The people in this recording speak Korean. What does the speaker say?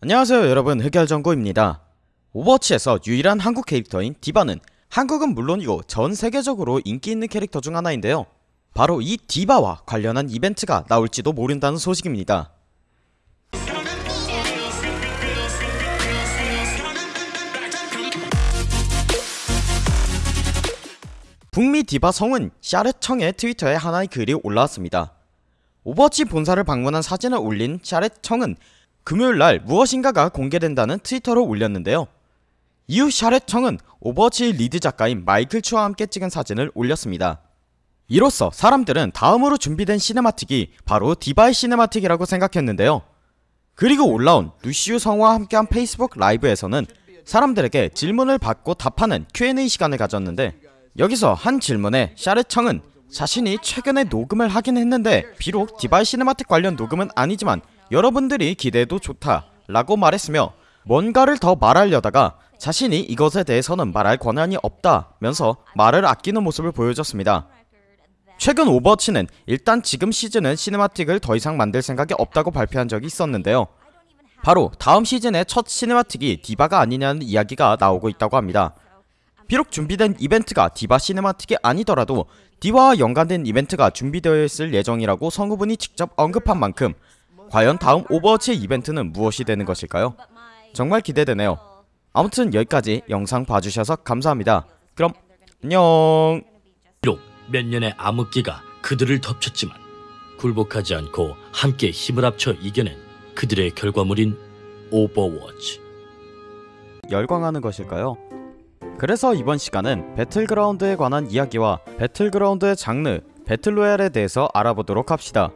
안녕하세요 여러분. 흑열정구입니다. 오버워치에서 유일한 한국 캐릭터인 디바는 한국은 물론이고 전 세계적으로 인기 있는 캐릭터 중 하나인데요. 바로 이 디바와 관련한 이벤트가 나올지도 모른다는 소식입니다. 북미 디바 성우 샤렛청의 트위터에 하나의 글이 올라왔습니다. 오버워치 본사를 방문한 사진을 올린 샤렛청은 금요일 날 무엇인가가 공개된다는 트위터를 올렸는데요. 이후 샤렛청은 오버워치 lead 작가인 마이클 추와 함께 찍은 사진을 올렸습니다. 이로써 사람들은 다음으로 준비된 cinematic이 바로 디바의 cinematic이라고 생각했는데요. 그리고 올라온 루시우 성우와 함께한 페이스북 라이브에서는 사람들에게 질문을 받고 답하는 Q&A 시간을 가졌는데 여기서 한 질문에 샤렛청은 자신이 최근에 녹음을 하긴 했는데 비록 디바의 cinematic 관련 녹음은 아니지만 여러분들이 기대해도 좋다 라고 말했으며 뭔가를 더 말하려다가 자신이 이것에 대해서는 말할 권한이 없다면서 말을 아끼는 모습을 보여줬습니다. 최근 오버워치는 일단 지금 시즌은 cinematic을 더 이상 만들 생각이 없다고 발표한 적이 있었는데요. 바로 다음 시즌의 첫 cinematic이 디바가 아니냐는 이야기가 나오고 있다고 합니다. 비록 준비된 이벤트가 디바 cinematic이 아니더라도 디바와 연관된 이벤트가 준비되어 있을 예정이라고 성우분이 직접 언급한 만큼 과연 다음 오버워치의 이벤트는 무엇이 되는 것일까요? 정말 기대되네요. 아무튼 여기까지 영상 봐주셔서 감사합니다. 그럼 안녕 비록 몇 년의 암흑기가 그들을 덮쳤지만 굴복하지 않고 함께 힘을 합쳐 이겨낸 그들의 결과물인 오버워치. 열광하는 것일까요? 그래서 이번 시간은 배틀그라운드에 관한 이야기와 배틀그라운드의 장르, battle royale에 대해서 알아보도록 합시다.